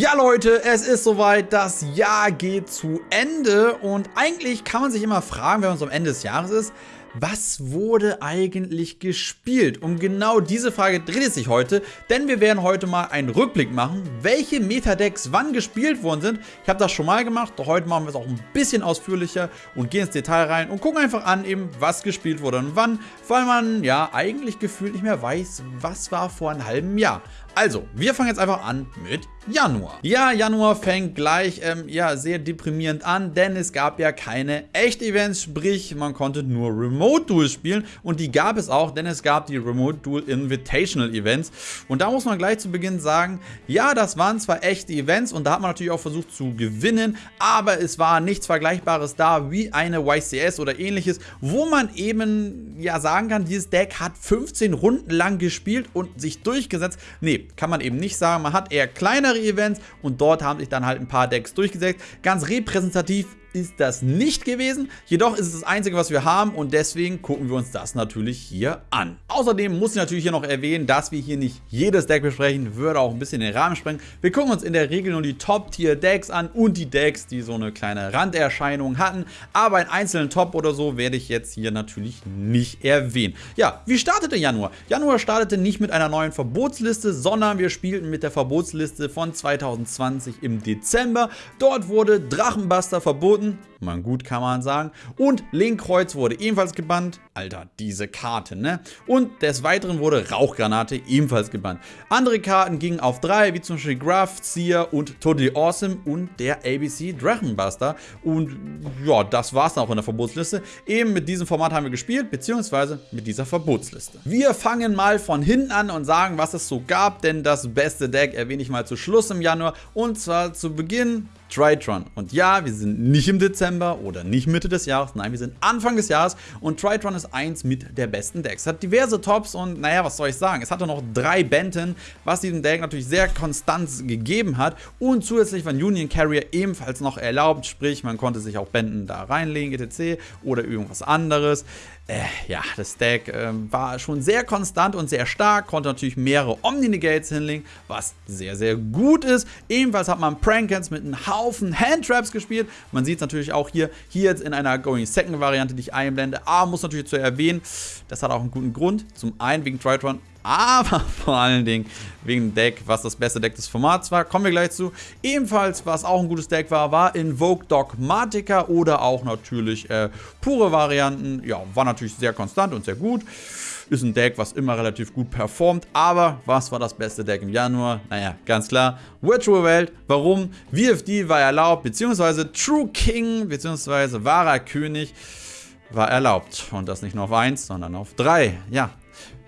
Ja Leute, es ist soweit, das Jahr geht zu Ende und eigentlich kann man sich immer fragen, wenn man so am Ende des Jahres ist, was wurde eigentlich gespielt? Um genau diese Frage dreht es sich heute, denn wir werden heute mal einen Rückblick machen, welche Metadecks wann gespielt worden sind. Ich habe das schon mal gemacht, doch heute machen wir es auch ein bisschen ausführlicher und gehen ins Detail rein und gucken einfach an, eben was gespielt wurde und wann, weil man ja eigentlich gefühlt nicht mehr weiß, was war vor einem halben Jahr. Also, wir fangen jetzt einfach an mit Januar. Ja, Januar fängt gleich ähm, ja, sehr deprimierend an, denn es gab ja keine Echt-Events, sprich man konnte nur Remote Duels spielen und die gab es auch, denn es gab die Remote Duel Invitational Events und da muss man gleich zu Beginn sagen, ja, das waren zwar echte Events und da hat man natürlich auch versucht zu gewinnen, aber es war nichts Vergleichbares da wie eine YCS oder ähnliches, wo man eben ja sagen kann, dieses Deck hat 15 Runden lang gespielt und sich durchgesetzt. Nee, kann man eben nicht sagen. Man hat eher kleinere Events und dort haben sich dann halt ein paar Decks durchgesetzt. Ganz repräsentativ ist das nicht gewesen. Jedoch ist es das Einzige, was wir haben und deswegen gucken wir uns das natürlich hier an. Außerdem muss ich natürlich hier noch erwähnen, dass wir hier nicht jedes Deck besprechen, würde auch ein bisschen den Rahmen sprengen. Wir gucken uns in der Regel nur die Top-Tier-Decks an und die Decks, die so eine kleine Randerscheinung hatten. Aber einen einzelnen Top oder so werde ich jetzt hier natürlich nicht erwähnen. Ja, wie startete Januar? Januar startete nicht mit einer neuen Verbotsliste, sondern wir spielten mit der Verbotsliste von 2020 im Dezember. Dort wurde Drachenbuster verboten verboten. Man gut kann man sagen. Und Linkkreuz wurde ebenfalls gebannt. Alter, diese Karte, ne? Und des Weiteren wurde Rauchgranate ebenfalls gebannt. Andere Karten gingen auf drei, wie zum Beispiel Graph, Seer und Totally Awesome und der ABC Drachenbuster. Und ja, das war's dann auch in der Verbotsliste. Eben mit diesem Format haben wir gespielt, beziehungsweise mit dieser Verbotsliste. Wir fangen mal von hinten an und sagen, was es so gab, denn das beste Deck erwähne ich mal zu Schluss im Januar. Und zwar zu Beginn Tritron. Und ja, wir sind nicht im Dezember oder nicht Mitte des Jahres, nein, wir sind Anfang des Jahres und Tritron ist eins mit der besten Decks. Hat diverse Tops und naja, was soll ich sagen, es hatte noch drei Benton, was diesem Deck natürlich sehr Konstanz gegeben hat und zusätzlich war Union Carrier ebenfalls noch erlaubt, sprich man konnte sich auch Benton da reinlegen, etc. oder irgendwas anderes äh, ja, das Deck äh, war schon sehr konstant und sehr stark, konnte natürlich mehrere Omni-Negates hinlegen, was sehr, sehr gut ist. Ebenfalls hat man Prankens mit einem Haufen Handtraps gespielt. Man sieht es natürlich auch hier, hier jetzt in einer Going Second Variante, die ich einblende. Aber muss natürlich zu erwähnen, das hat auch einen guten Grund. Zum einen wegen Tritron aber vor allen Dingen wegen dem Deck, was das beste Deck des Formats war. Kommen wir gleich zu. Ebenfalls, was auch ein gutes Deck war, war Invoke Dogmatica oder auch natürlich äh, pure Varianten. Ja, war natürlich sehr konstant und sehr gut. Ist ein Deck, was immer relativ gut performt. Aber was war das beste Deck im Januar? Naja, ganz klar, Virtual Welt. Warum? VFD war erlaubt, beziehungsweise True King, beziehungsweise wahrer König war erlaubt. Und das nicht nur auf 1, sondern auf 3. Ja,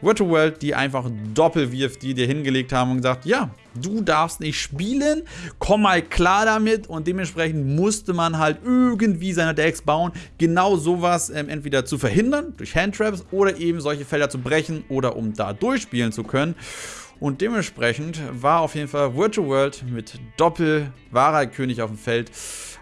Virtual World, die einfach Doppel-VFD dir hingelegt haben und gesagt, ja, du darfst nicht spielen, komm mal klar damit und dementsprechend musste man halt irgendwie seine Decks bauen, genau sowas ähm, entweder zu verhindern durch Handtraps oder eben solche Felder zu brechen oder um da durchspielen zu können. Und dementsprechend war auf jeden Fall Virtual World mit Doppel-Wahrer König auf dem Feld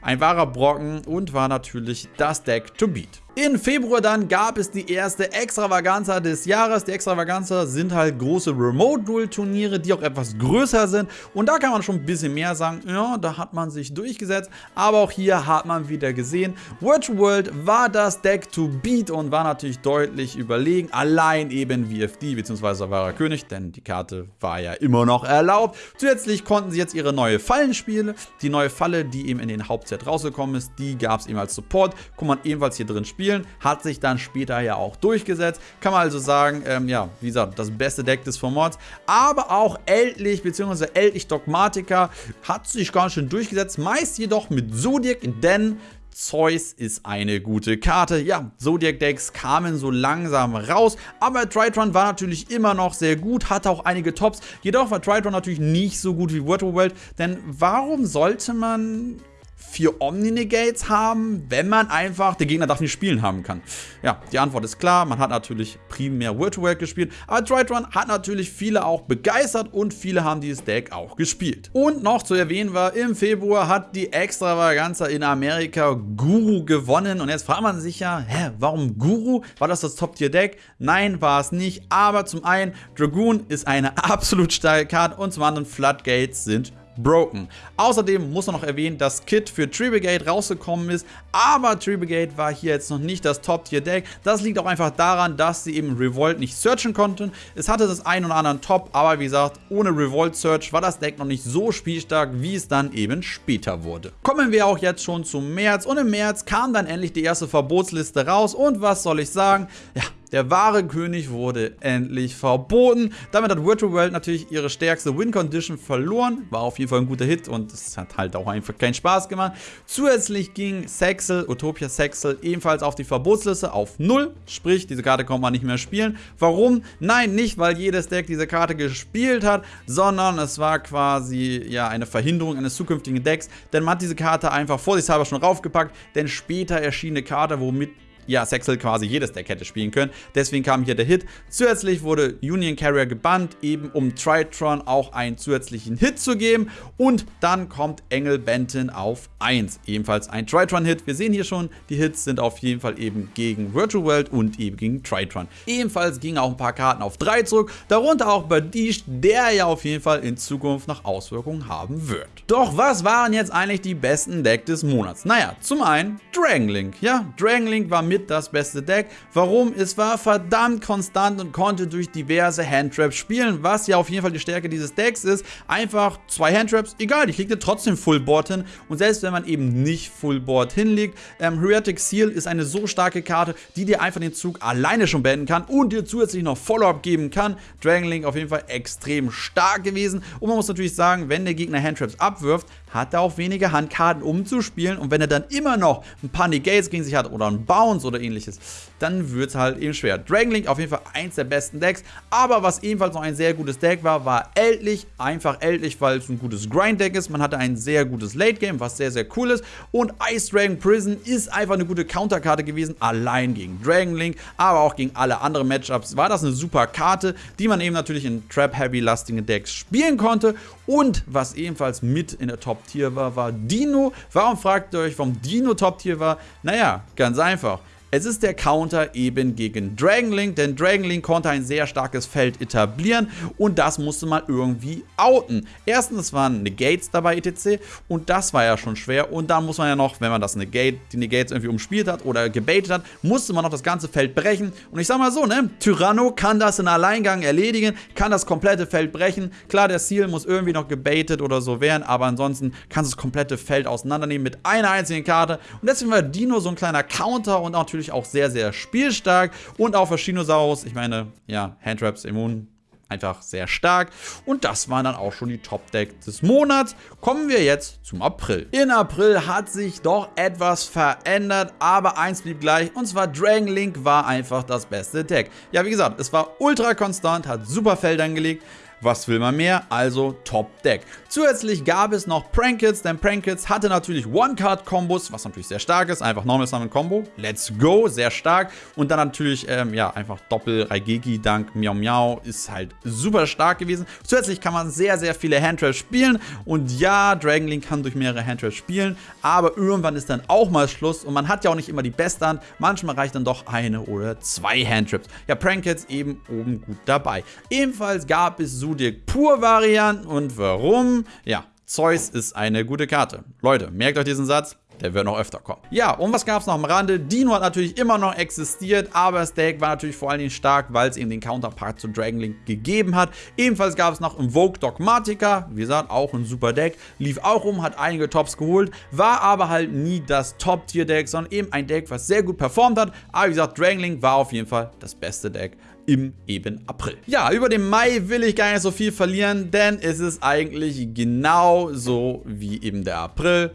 ein wahrer Brocken und war natürlich das Deck to beat. In Februar dann gab es die erste Extravaganza des Jahres. Die Extravaganza sind halt große Remote-Duel-Turniere, die auch etwas größer sind. Und da kann man schon ein bisschen mehr sagen, ja, da hat man sich durchgesetzt. Aber auch hier hat man wieder gesehen, Virtual World war das Deck to beat und war natürlich deutlich überlegen. Allein eben VFD bzw. wahrer König, denn die Karte war ja immer noch erlaubt. Zusätzlich konnten sie jetzt ihre neue Fallen spielen. Die neue Falle, die eben in den Hauptset rausgekommen ist, die gab es eben als Support. Kann man ebenfalls hier drin spielen spielen. Hat sich dann später ja auch durchgesetzt. Kann man also sagen, ähm, ja, wie gesagt, das beste Deck des Formats. Aber auch Ältlich bzw. Ältlich Dogmatica hat sich ganz schön durchgesetzt. Meist jedoch mit Zodiac, denn Zeus ist eine gute Karte. Ja, Zodiac-Decks kamen so langsam raus, aber Tritron war natürlich immer noch sehr gut, hatte auch einige Tops. Jedoch war Tritron natürlich nicht so gut wie Virtual World, denn warum sollte man vier Omni-Negates haben, wenn man einfach, der Gegner darf nicht spielen haben kann? Ja, die Antwort ist klar, man hat natürlich primär Virtual gespielt, aber Tritron hat natürlich viele auch begeistert und viele haben dieses Deck auch gespielt. Und noch zu erwähnen war, im Februar hat die Extravaganza in Amerika Guru gewonnen und jetzt fragt man sich ja, hä, warum Guru? War das das Top-Tier-Deck? Nein, war es nicht, aber zum einen, Dragoon ist eine absolut starke Karte und zum anderen Floodgates sind broken. Außerdem muss man noch erwähnen, dass Kit für Tree Brigade rausgekommen ist, aber Tree Brigade war hier jetzt noch nicht das Top-Tier-Deck. Das liegt auch einfach daran, dass sie eben Revolt nicht searchen konnten. Es hatte das ein oder anderen Top, aber wie gesagt, ohne Revolt Search war das Deck noch nicht so spielstark, wie es dann eben später wurde. Kommen wir auch jetzt schon zum März und im März kam dann endlich die erste Verbotsliste raus und was soll ich sagen? Ja, der wahre König wurde endlich verboten. Damit hat Virtual World natürlich ihre stärkste Win-Condition verloren. War auf jeden Fall ein guter Hit und es hat halt auch einfach keinen Spaß gemacht. Zusätzlich ging Sexel, Utopia Sexel, ebenfalls auf die Verbotsliste auf 0. Sprich, diese Karte konnte man nicht mehr spielen. Warum? Nein, nicht, weil jedes Deck diese Karte gespielt hat, sondern es war quasi ja eine Verhinderung eines zukünftigen Decks. Denn man hat diese Karte einfach vorsichtshalber schon raufgepackt, denn später erschien eine Karte, womit ja, Sexel quasi jedes Deck hätte spielen können. Deswegen kam hier der Hit. Zusätzlich wurde Union Carrier gebannt, eben um Tritron auch einen zusätzlichen Hit zu geben. Und dann kommt Engel Benton auf 1. Ebenfalls ein Tritron-Hit. Wir sehen hier schon, die Hits sind auf jeden Fall eben gegen Virtual World und eben gegen Tritron. Ebenfalls gingen auch ein paar Karten auf 3 zurück, darunter auch Badish, der ja auf jeden Fall in Zukunft noch Auswirkungen haben wird. Doch was waren jetzt eigentlich die besten Deck des Monats? Naja, zum einen Dragon Link. Ja, Dragon Link war mit das beste Deck. Warum? Es war verdammt konstant und konnte durch diverse Handtraps spielen, was ja auf jeden Fall die Stärke dieses Decks ist. Einfach zwei Handtraps, egal, kriegt ihr trotzdem Fullboard hin. Und selbst wenn man eben nicht Fullboard hinlegt, ähm, Heretic Seal ist eine so starke Karte, die dir einfach den Zug alleine schon beenden kann und dir zusätzlich noch Follow-up geben kann. Dragon Link auf jeden Fall extrem stark gewesen. Und man muss natürlich sagen, wenn der Gegner Handtraps abwirft, hat er auch weniger Handkarten umzuspielen und wenn er dann immer noch ein paar Negates gegen sich hat oder einen Bounce oder ähnliches, dann wird es halt eben schwer. Dragon Link auf jeden Fall eins der besten Decks, aber was ebenfalls noch ein sehr gutes Deck war, war Ältlich, einfach Ältlich, weil es ein gutes Grind-Deck ist. Man hatte ein sehr gutes Late-Game, was sehr, sehr cool ist und Ice Dragon Prison ist einfach eine gute Counterkarte gewesen, allein gegen Dragon Link, aber auch gegen alle anderen Matchups war das eine super Karte, die man eben natürlich in Trap-Heavy-lastigen Decks spielen konnte und was ebenfalls mit in der Top-Tier war, war Dino. Warum fragt ihr euch, warum Dino Top-Tier war? Naja, ganz einfach. Es ist der Counter eben gegen Dragon Link, denn Dragon Link konnte ein sehr starkes Feld etablieren und das musste man irgendwie outen. Erstens waren Negates dabei etc. und das war ja schon schwer und dann muss man ja noch, wenn man das Negate, die Negates irgendwie umspielt hat oder gebaitet hat, musste man noch das ganze Feld brechen und ich sag mal so, ne, Tyranno kann das in Alleingang erledigen, kann das komplette Feld brechen. Klar, der Seal muss irgendwie noch gebaitet oder so werden, aber ansonsten kannst du das komplette Feld auseinandernehmen mit einer einzigen Karte und deswegen war Dino so ein kleiner Counter und natürlich natürlich auch sehr, sehr spielstark und auch Verschinosaurus, ich meine, ja, Handtraps immun, einfach sehr stark. Und das waren dann auch schon die Top-Deck des Monats. Kommen wir jetzt zum April. In April hat sich doch etwas verändert, aber eins blieb gleich, und zwar Dragon Link war einfach das beste Deck. Ja, wie gesagt, es war ultra konstant, hat super Feld angelegt, was will man mehr? Also Top Deck. Zusätzlich gab es noch Prankits, denn Prankits hatte natürlich One-Card-Kombos, was natürlich sehr stark ist. Einfach Normal Summon Combo. Let's go, sehr stark. Und dann natürlich, ähm, ja, einfach Doppel Raigeki dank Miau Miau ist halt super stark gewesen. Zusätzlich kann man sehr, sehr viele Handtraps spielen. Und ja, Dragon Link kann durch mehrere Handtraps spielen, aber irgendwann ist dann auch mal Schluss. Und man hat ja auch nicht immer die beste Hand. Manchmal reicht dann doch eine oder zwei Handtraps. Ja, Prankits eben oben gut dabei. Ebenfalls gab es so Zodiac Pur Varianten und warum? Ja, Zeus ist eine gute Karte. Leute, merkt euch diesen Satz. Der wird noch öfter kommen. Ja, und was gab es noch am Rande? Dino hat natürlich immer noch existiert, aber das Deck war natürlich vor allen Dingen stark, weil es eben den Counterpart zu Dragon Link gegeben hat. Ebenfalls gab es noch Invoke Dogmatica, wie gesagt, auch ein super Deck. Lief auch um, hat einige Tops geholt, war aber halt nie das Top-Tier-Deck, sondern eben ein Deck, was sehr gut performt hat. Aber wie gesagt, Dragon Link war auf jeden Fall das beste Deck im eben April. Ja, über den Mai will ich gar nicht so viel verlieren, denn es ist eigentlich genau so wie eben der April.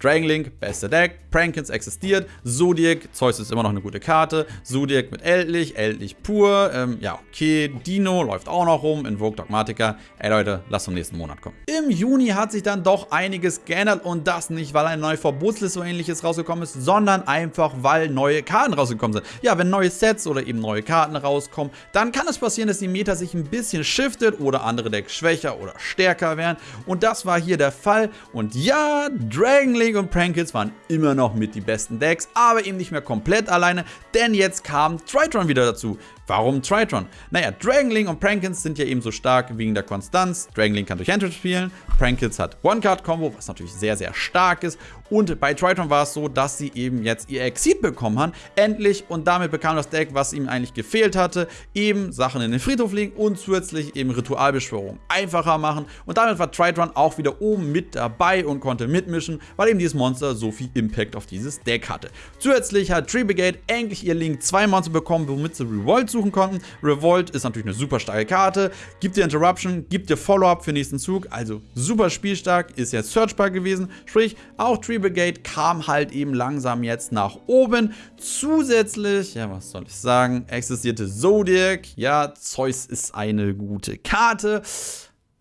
Dragon Link, beste Deck, Prankins existiert, Zodiac, Zeus ist immer noch eine gute Karte, Zodiac mit Eldlich, Eldlich pur, ähm, ja okay, Dino läuft auch noch rum, Invoke Dogmatica, ey Leute, lasst zum nächsten Monat kommen. Im Juni hat sich dann doch einiges geändert und das nicht, weil eine neue Verbotsliste oder ähnliches rausgekommen ist, sondern einfach, weil neue Karten rausgekommen sind. Ja, wenn neue Sets oder eben neue Karten rauskommen, dann kann es passieren, dass die Meta sich ein bisschen shiftet oder andere Decks schwächer oder stärker werden und das war hier der Fall und ja, Dragon Link und Prankits waren immer noch mit die besten Decks, aber eben nicht mehr komplett alleine, denn jetzt kam Tritron wieder dazu. Warum Tritron? Naja, Dragonling und Prankins sind ja eben so stark wegen der Konstanz. Dragonling kann durch Handtrip spielen, Prankins hat One-Card-Combo, was natürlich sehr, sehr stark ist. Und bei Tritron war es so, dass sie eben jetzt ihr Exit bekommen haben, endlich. Und damit bekam das Deck, was ihm eigentlich gefehlt hatte, eben Sachen in den Friedhof legen und zusätzlich eben Ritualbeschwörung einfacher machen. Und damit war Tritron auch wieder oben mit dabei und konnte mitmischen, weil eben dieses Monster so viel Impact auf dieses Deck hatte. Zusätzlich hat Tree Brigade endlich ihr Link 2 Monster bekommen, womit sie Revolt suchen konnten. Revolt ist natürlich eine super starke Karte, gibt dir Interruption, gibt dir Follow-up für nächsten Zug, also super spielstark, ist jetzt searchbar gewesen, sprich auch Tree Brigade kam halt eben langsam jetzt nach oben. Zusätzlich, ja was soll ich sagen, existierte Zodiac, ja Zeus ist eine gute Karte.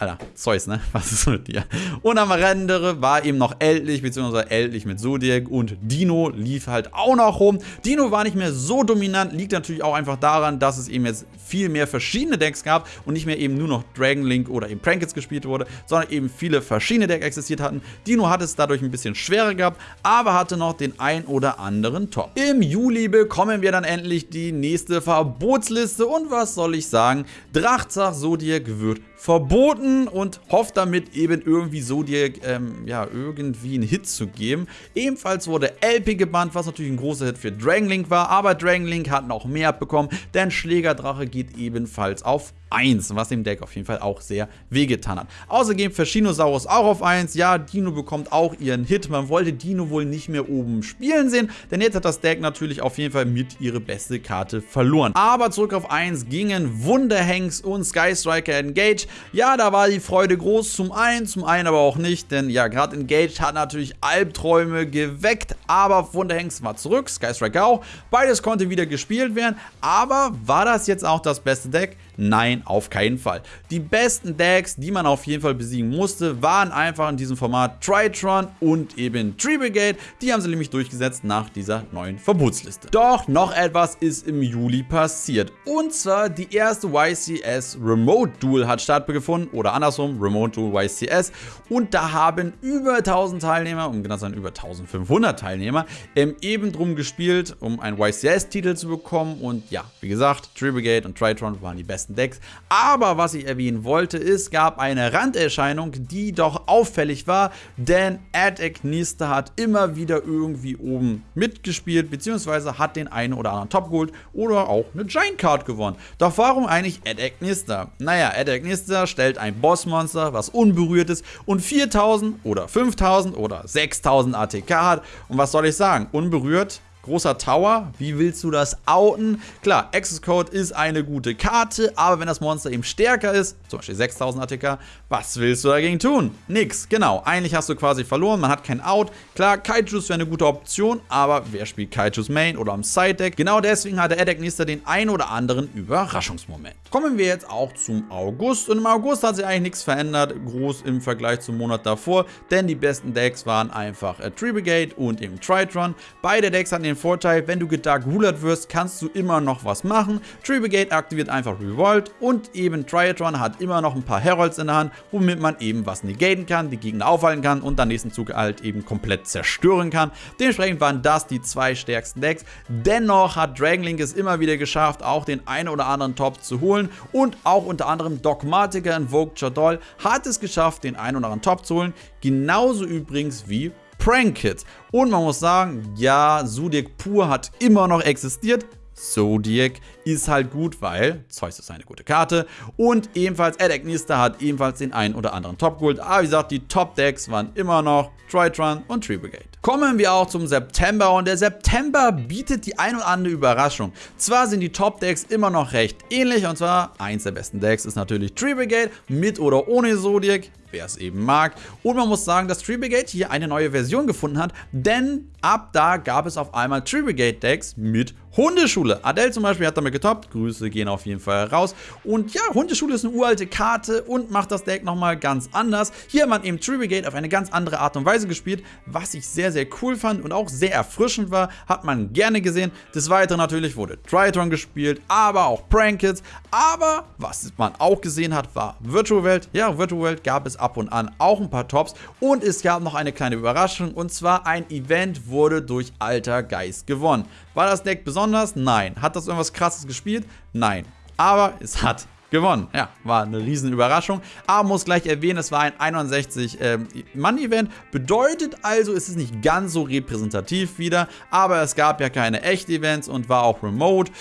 Alter, Zeus, ne? Was ist mit dir? Und am Rande war eben noch Eldlich, beziehungsweise Eldlich mit Zodiac und Dino lief halt auch noch rum. Dino war nicht mehr so dominant, liegt natürlich auch einfach daran, dass es eben jetzt viel mehr verschiedene Decks gab und nicht mehr eben nur noch Dragon Link oder eben Prankets gespielt wurde, sondern eben viele verschiedene Decks existiert hatten. Dino hat es dadurch ein bisschen schwerer gehabt, aber hatte noch den ein oder anderen Top. Im Juli bekommen wir dann endlich die nächste Verbotsliste und was soll ich sagen? Drachzach Zodiac wird verboten und hofft damit eben irgendwie so dir ähm, ja, irgendwie einen Hit zu geben. Ebenfalls wurde LP gebannt, was natürlich ein großer Hit für Dragonlink war, aber Dragonlink hat noch mehr abbekommen, denn Schlägerdrache geht ebenfalls auf 1, was dem Deck auf jeden Fall auch sehr wehgetan hat. Außerdem Verschinosaurus auch auf 1. Ja, Dino bekommt auch ihren Hit. Man wollte Dino wohl nicht mehr oben spielen sehen, denn jetzt hat das Deck natürlich auf jeden Fall mit ihre beste Karte verloren. Aber zurück auf 1 gingen Wunderhanks und Sky Striker Engage. Ja, da war die Freude groß, zum einen, zum einen aber auch nicht, denn ja, gerade Engage hat natürlich Albträume geweckt, aber Wunderhanks war zurück, Sky Striker auch. Beides konnte wieder gespielt werden, aber war das jetzt auch das beste Deck? Nein, auf keinen Fall. Die besten Decks, die man auf jeden Fall besiegen musste, waren einfach in diesem Format Tritron und eben Tree Brigade. Die haben sie nämlich durchgesetzt nach dieser neuen Verbotsliste. Doch noch etwas ist im Juli passiert. Und zwar die erste YCS Remote Duel hat stattgefunden oder andersrum Remote Duel YCS. Und da haben über 1000 Teilnehmer, um genau zu sein über 1500 Teilnehmer, eben drum gespielt, um einen YCS-Titel zu bekommen. Und ja, wie gesagt, Tree Brigade und Tritron waren die besten besten Decks. Aber was ich erwähnen wollte, es gab eine Randerscheinung, die doch auffällig war, denn Adek Nister hat immer wieder irgendwie oben mitgespielt, beziehungsweise hat den einen oder anderen Top geholt oder auch eine Giant Card gewonnen. Doch warum eigentlich Adek Nister? Naja, Adek Nister stellt ein Bossmonster, was unberührt ist und 4000 oder 5000 oder 6000 ATK hat. Und was soll ich sagen? Unberührt Großer Tower, wie willst du das outen? Klar, Access Code ist eine gute Karte, aber wenn das Monster eben stärker ist, zum Beispiel 6000 ATK, was willst du dagegen tun? Nix, genau. Eigentlich hast du quasi verloren, man hat kein Out. Klar, Kaijus wäre eine gute Option, aber wer spielt Kaijus Main oder am Side Deck? Genau deswegen hat der Edek Nister den ein oder anderen Überraschungsmoment. Kommen wir jetzt auch zum August und im August hat sich eigentlich nichts verändert, groß im Vergleich zum Monat davor, denn die besten Decks waren einfach äh, Tree Brigade und eben Tritron. Beide Decks hatten den Vorteil, wenn du gedark rulert wirst, kannst du immer noch was machen. Tree Brigade aktiviert einfach Revolt und eben Triatron hat immer noch ein paar Herolds in der Hand, womit man eben was negaten kann, die Gegner aufhalten kann und dann nächsten Zug halt eben komplett zerstören kann. Dementsprechend waren das die zwei stärksten Decks. Dennoch hat Dragonlink es immer wieder geschafft, auch den einen oder anderen Top zu holen und auch unter anderem Dogmatica Invoked Chadol hat es geschafft, den einen oder anderen Top zu holen. Genauso übrigens wie Prank Kit. Und man muss sagen, ja, Zodiac pur hat immer noch existiert. Zodiac ist halt gut, weil Zeus ist eine gute Karte. Und ebenfalls Ed Nista hat ebenfalls den einen oder anderen Top geholt. Aber wie gesagt, die Top-Decks waren immer noch Tritron und Tree Brigade. Kommen wir auch zum September und der September bietet die ein oder andere Überraschung. Zwar sind die Top-Decks immer noch recht ähnlich und zwar eins der besten Decks ist natürlich Tree Brigade mit oder ohne Zodiac wer es eben mag. Und man muss sagen, dass Tree Brigade hier eine neue Version gefunden hat, denn ab da gab es auf einmal Tree Brigade Decks mit Hundeschule. Adele zum Beispiel hat damit getoppt. Grüße gehen auf jeden Fall raus. Und ja, Hundeschule ist eine uralte Karte und macht das Deck nochmal ganz anders. Hier hat man eben Tree Brigade auf eine ganz andere Art und Weise gespielt, was ich sehr, sehr cool fand und auch sehr erfrischend war. Hat man gerne gesehen. Des Weiteren natürlich wurde Tritron gespielt, aber auch Prankits. Aber was man auch gesehen hat, war Virtual World. Ja, Virtual World gab es ab und an auch ein paar Tops. Und es gab noch eine kleine Überraschung und zwar ein Event wurde durch Alter Geist gewonnen. War das Deck besonders? Nein. Hat das irgendwas krasses gespielt? Nein. Aber es hat gewonnen. Ja, war eine riesen Überraschung. Aber muss gleich erwähnen, es war ein 61-Mann-Event. Ähm, Bedeutet also, es ist nicht ganz so repräsentativ wieder. Aber es gab ja keine Echt-Events und war auch remote.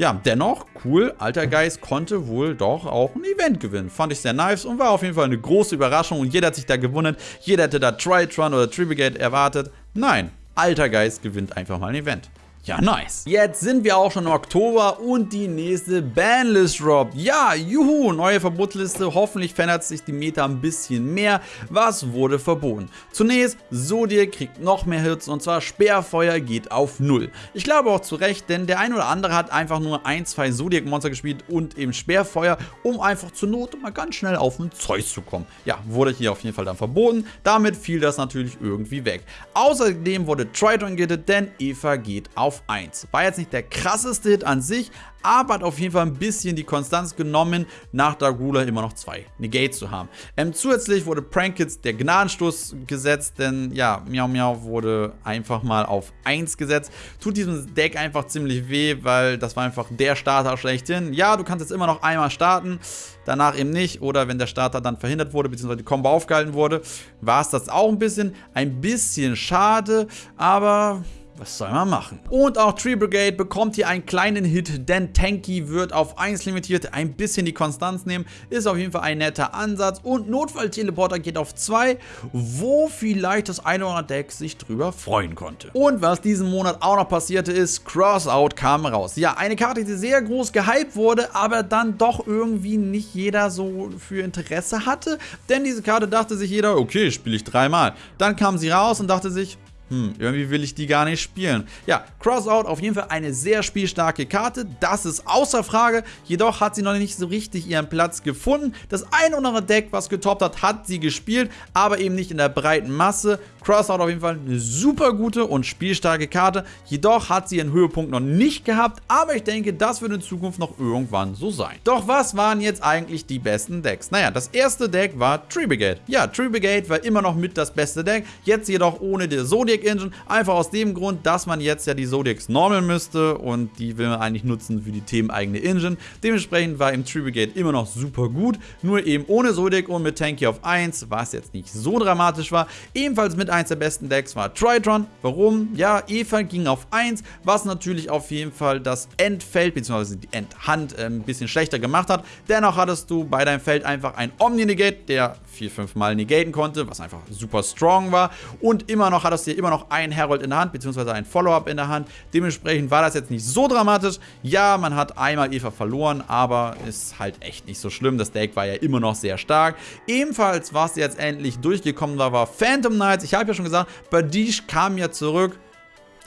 Ja, dennoch, cool, Alter Geist konnte wohl doch auch ein Event gewinnen. Fand ich sehr nice und war auf jeden Fall eine große Überraschung und jeder hat sich da gewundert. Jeder hätte da Tritron oder Tribigate erwartet. Nein, Alter Geist gewinnt einfach mal ein Event. Ja, nice. Jetzt sind wir auch schon im Oktober und die nächste Banlist droppt. Ja, juhu, neue Verbotsliste. Hoffentlich verändert sich die Meta ein bisschen mehr. Was wurde verboten? Zunächst, Zodiac kriegt noch mehr Hits und zwar Speerfeuer geht auf 0. Ich glaube auch zu Recht, denn der ein oder andere hat einfach nur ein, zwei Zodiac-Monster gespielt und eben Speerfeuer, um einfach zur Not mal ganz schnell auf den Zeus zu kommen. Ja, wurde hier auf jeden Fall dann verboten. Damit fiel das natürlich irgendwie weg. Außerdem wurde Triton gittet, denn Eva geht auf auf 1. War jetzt nicht der krasseste Hit an sich, aber hat auf jeden Fall ein bisschen die Konstanz genommen, nach Dargula immer noch zwei Negate zu haben. Ähm, zusätzlich wurde Prankits der Gnadenstoß gesetzt, denn ja, Miau Miau wurde einfach mal auf 1 gesetzt. Tut diesem Deck einfach ziemlich weh, weil das war einfach der Starter schlechthin. Ja, du kannst jetzt immer noch einmal starten, danach eben nicht. Oder wenn der Starter dann verhindert wurde, beziehungsweise die Combo aufgehalten wurde, war es das auch ein bisschen. Ein bisschen schade, aber was soll man machen? Und auch Tree Brigade bekommt hier einen kleinen Hit, denn Tanky wird auf 1 limitiert, ein bisschen die Konstanz nehmen, ist auf jeden Fall ein netter Ansatz und Notfall-Teleporter geht auf 2, wo vielleicht das eine oder andere Deck sich drüber freuen konnte. Und was diesen Monat auch noch passierte ist, Crossout kam raus. Ja, eine Karte, die sehr groß gehypt wurde, aber dann doch irgendwie nicht jeder so für Interesse hatte, denn diese Karte dachte sich jeder, okay, spiele ich dreimal. Dann kam sie raus und dachte sich, hm, irgendwie will ich die gar nicht spielen. Ja, Crossout auf jeden Fall eine sehr spielstarke Karte, das ist außer Frage, jedoch hat sie noch nicht so richtig ihren Platz gefunden. Das ein oder andere Deck, was getoppt hat, hat sie gespielt, aber eben nicht in der breiten Masse. Crossout auf jeden Fall eine super gute und spielstarke Karte, jedoch hat sie ihren Höhepunkt noch nicht gehabt, aber ich denke, das wird in Zukunft noch irgendwann so sein. Doch was waren jetzt eigentlich die besten Decks? Naja, das erste Deck war Tree Brigade. Ja, Tree Brigade war immer noch mit das beste Deck, jetzt jedoch ohne der Zodiac Zodiac Engine. Einfach aus dem Grund, dass man jetzt ja die Zodiacs normal müsste und die will man eigentlich nutzen für die themeneigene Engine. Dementsprechend war im Tree Brigade immer noch super gut, nur eben ohne Zodiac und mit Tanky auf 1, was jetzt nicht so dramatisch war. Ebenfalls mit eins der besten Decks war Tritron. Warum? Ja, Eva ging auf 1, was natürlich auf jeden Fall das Endfeld bzw. die Endhand äh, ein bisschen schlechter gemacht hat. Dennoch hattest du bei deinem Feld einfach ein Omni-Negate, der 4-5 Mal negaten konnte, was einfach super strong war. Und immer noch hattest du immer noch einen Herald in der Hand, beziehungsweise ein Follow-up in der Hand. Dementsprechend war das jetzt nicht so dramatisch. Ja, man hat einmal Eva verloren, aber ist halt echt nicht so schlimm. Das Deck war ja immer noch sehr stark. Ebenfalls, was jetzt endlich durchgekommen war, war Phantom Knights. Ich habe ja schon gesagt, Badish kam ja zurück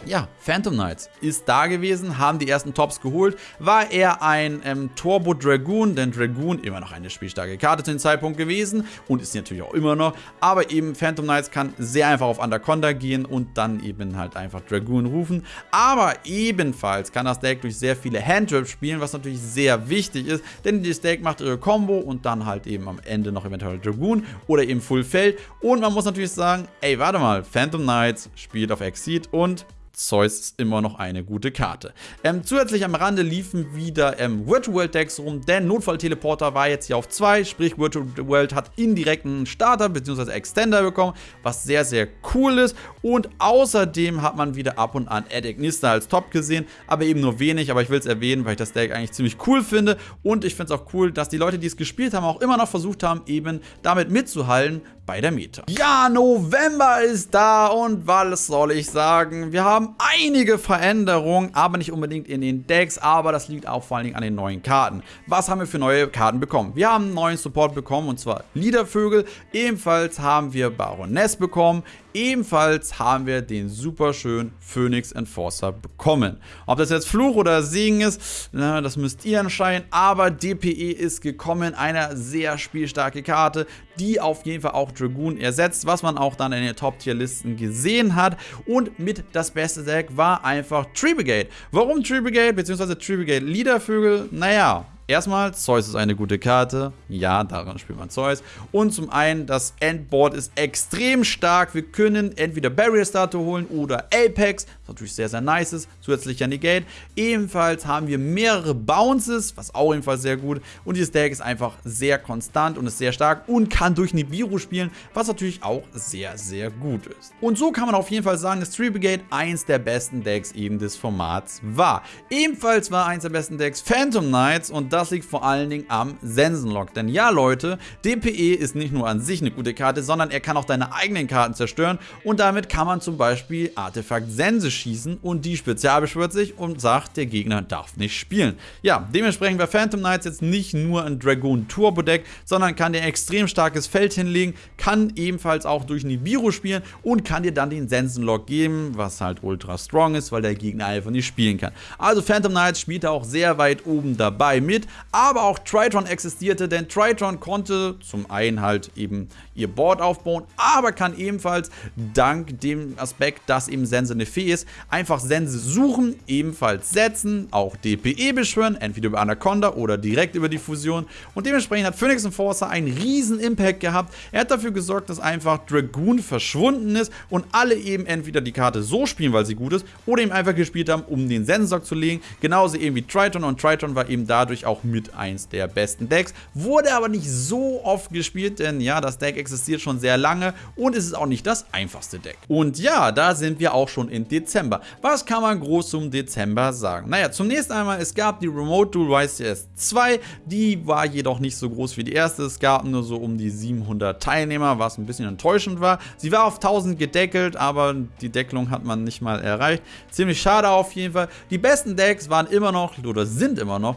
ja, Phantom Knights ist da gewesen, haben die ersten Tops geholt, war er ein ähm, Turbo Dragoon, denn Dragoon immer noch eine spielstarke Karte zu dem Zeitpunkt gewesen und ist natürlich auch immer noch, aber eben Phantom Knights kann sehr einfach auf Anaconda gehen und dann eben halt einfach Dragoon rufen, aber ebenfalls kann das Deck durch sehr viele Handtraps spielen, was natürlich sehr wichtig ist, denn das Deck macht ihre Combo und dann halt eben am Ende noch eventuell Dragoon oder eben Full Feld. Und man muss natürlich sagen, ey, warte mal, Phantom Knights spielt auf Exceed und Zeus ist immer noch eine gute Karte. Ähm, zusätzlich am Rande liefen wieder ähm, Virtual World Decks rum, denn Notfall-Teleporter war jetzt hier auf 2, sprich Virtual World hat indirekten Starter bzw. Extender bekommen, was sehr, sehr cool ist. Und außerdem hat man wieder ab und an Ed Ignista als Top gesehen, aber eben nur wenig, aber ich will es erwähnen, weil ich das Deck eigentlich ziemlich cool finde. Und ich finde es auch cool, dass die Leute, die es gespielt haben, auch immer noch versucht haben, eben damit mitzuhalten bei der Meta. Ja, November ist da und was soll ich sagen? Wir haben einige Veränderungen, aber nicht unbedingt in den Decks, aber das liegt auch vor allen Dingen an den neuen Karten. Was haben wir für neue Karten bekommen? Wir haben einen neuen Support bekommen und zwar Liedervögel. Ebenfalls haben wir Baroness bekommen. Ebenfalls haben wir den super schönen Phoenix Enforcer bekommen. Ob das jetzt Fluch oder Segen ist, na, das müsst ihr entscheiden. Aber DPE ist gekommen, eine sehr spielstarke Karte, die auf jeden Fall auch Dragoon ersetzt, was man auch dann in den Top-Tier-Listen gesehen hat. Und mit das beste Deck war einfach Tree Brigade. Warum Tree Brigade bzw. Tree Brigade Liedervögel? Naja, Erstmal, Zeus ist eine gute Karte. Ja, daran spielt man Zeus. Und zum einen, das Endboard ist extrem stark. Wir können entweder Barrier Starter holen oder Apex, was natürlich sehr, sehr nice ist. Zusätzlicher Negate. Ebenfalls haben wir mehrere Bounces, was auch ebenfalls sehr gut. Und dieses Deck ist einfach sehr konstant und ist sehr stark und kann durch Nibiru spielen, was natürlich auch sehr, sehr gut ist. Und so kann man auf jeden Fall sagen, dass Tree Brigade eins der besten Decks eben des Formats war. Ebenfalls war eins der besten Decks Phantom Knights und das liegt vor allen Dingen am Sensenlock. Denn ja Leute, DPE ist nicht nur an sich eine gute Karte, sondern er kann auch deine eigenen Karten zerstören und damit kann man zum Beispiel Artefakt Sense schießen und die Spezial beschwört sich und sagt, der Gegner darf nicht spielen. Ja, dementsprechend war Phantom Knights jetzt nicht nur ein Dragoon Turbo Deck, sondern kann dir extrem starkes Feld hinlegen, kann ebenfalls auch durch Nibiru spielen und kann dir dann den Sensenlock geben, was halt ultra strong ist, weil der Gegner einfach nicht spielen kann. Also Phantom Knights spielt auch sehr weit oben dabei mit mit, aber auch Tritron existierte, denn Tritron konnte zum einen halt eben ihr Board aufbauen, aber kann ebenfalls dank dem Aspekt, dass eben Sense eine Fee ist, einfach Sense suchen, ebenfalls setzen, auch DPE beschwören, entweder über Anaconda oder direkt über die Fusion und dementsprechend hat Phoenix Enforcer einen riesen Impact gehabt. Er hat dafür gesorgt, dass einfach Dragoon verschwunden ist und alle eben entweder die Karte so spielen, weil sie gut ist, oder eben einfach gespielt haben, um den Sensor zu legen. Genauso eben wie Triton und Triton war eben dadurch auch mit eins der besten Decks. Wurde aber nicht so oft gespielt, denn ja, das Deck existiert schon sehr lange und es ist auch nicht das einfachste Deck. Und ja, da sind wir auch schon im Dezember. Was kann man groß zum Dezember sagen? Naja, zunächst einmal, es gab die Remote Duel YCS 2, die war jedoch nicht so groß wie die erste. Es gab nur so um die 700 Teilnehmer, was ein bisschen enttäuschend war. Sie war auf 1000 gedeckelt, aber die Deckelung hat man nicht mal erreicht. Ziemlich schade auf jeden Fall. Die besten Decks waren immer noch, oder sind immer noch,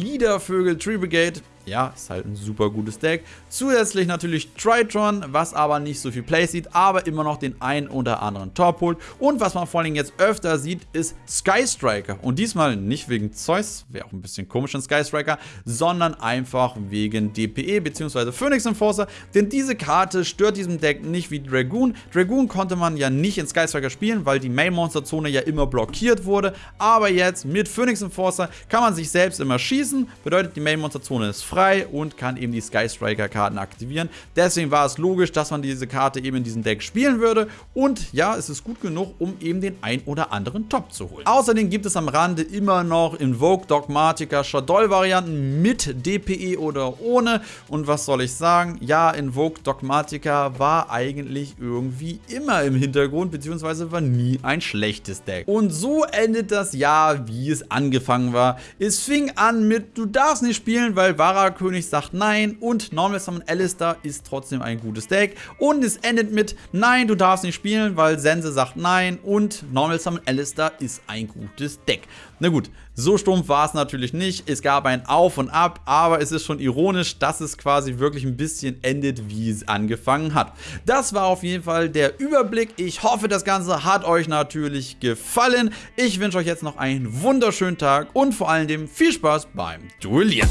Liedervögel Tree Brigade ja, ist halt ein super gutes Deck. Zusätzlich natürlich Tritron, was aber nicht so viel Play sieht, aber immer noch den einen oder anderen Top holt. Und was man vor allem jetzt öfter sieht, ist Sky Striker. Und diesmal nicht wegen Zeus, wäre auch ein bisschen komisch in Sky Striker, sondern einfach wegen DPE bzw. Phoenix Enforcer. Denn diese Karte stört diesem Deck nicht wie Dragoon. Dragoon konnte man ja nicht in Sky Striker spielen, weil die Main Monster Zone ja immer blockiert wurde. Aber jetzt mit Phoenix Enforcer kann man sich selbst immer schießen. Bedeutet, die Main Monster Zone ist frei frei und kann eben die Sky Striker Karten aktivieren. Deswegen war es logisch, dass man diese Karte eben in diesem Deck spielen würde und ja, es ist gut genug, um eben den ein oder anderen Top zu holen. Außerdem gibt es am Rande immer noch Invoke Dogmatica Shadow Varianten mit DPE oder ohne und was soll ich sagen? Ja, Invoke Dogmatica war eigentlich irgendwie immer im Hintergrund, beziehungsweise war nie ein schlechtes Deck. Und so endet das Jahr, wie es angefangen war. Es fing an mit, du darfst nicht spielen, weil Vara König sagt nein und Normal Summon Alistair ist trotzdem ein gutes Deck. Und es endet mit nein, du darfst nicht spielen, weil Sense sagt nein und Normal Summon Alistair ist ein gutes Deck. Na gut, so stumpf war es natürlich nicht. Es gab ein Auf und Ab, aber es ist schon ironisch, dass es quasi wirklich ein bisschen endet, wie es angefangen hat. Das war auf jeden Fall der Überblick. Ich hoffe, das Ganze hat euch natürlich gefallen. Ich wünsche euch jetzt noch einen wunderschönen Tag und vor allem viel Spaß beim Duellieren.